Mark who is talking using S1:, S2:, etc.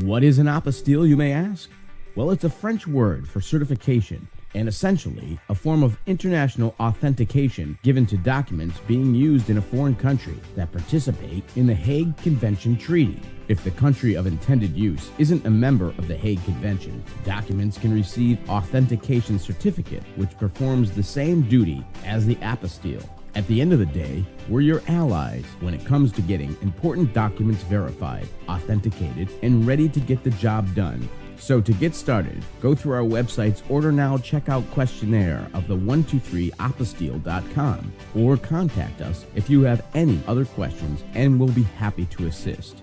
S1: What is an apostille, you may ask? Well, it's a French word for certification and essentially a form of international authentication given to documents being used in a foreign country that participate in the Hague Convention Treaty. If the country of intended use isn't a member of the Hague Convention, documents can receive authentication certificate which performs the same duty as the apostille. At the end of the day, we're your allies when it comes to getting important documents verified, authenticated, and ready to get the job done. So to get started, go through our website's Order Now checkout questionnaire of the 123apostille.com or contact us if you have any other questions and we'll be happy to assist.